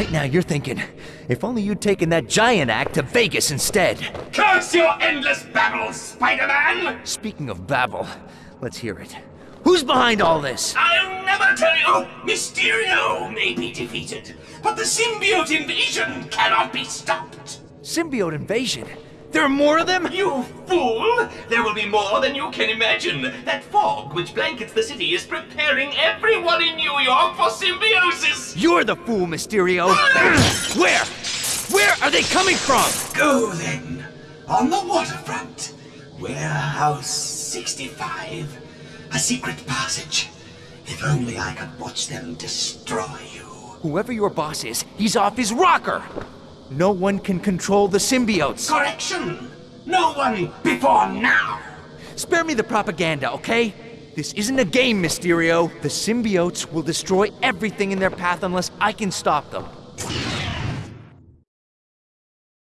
Right now you're thinking, if only you'd taken that giant act to Vegas instead. Curse your endless babble, Spider-Man! Speaking of babble, let's hear it. Who's behind all this? I'll never tell you! Mysterio may be defeated, but the symbiote invasion cannot be stopped! Symbiote invasion? There are more of them? You fool! There will be more than you can imagine! That fog which blankets the city is preparing everyone in New York for symbiosis! You're the fool, Mysterio! Where? Where are they coming from? Go then! On the waterfront! Warehouse 65. A secret passage. If only I could watch them destroy you. Whoever your boss is, he's off his rocker! No one can control the symbiotes. Correction! No one before now! Spare me the propaganda, okay? This isn't a game, Mysterio. The symbiotes will destroy everything in their path unless I can stop them.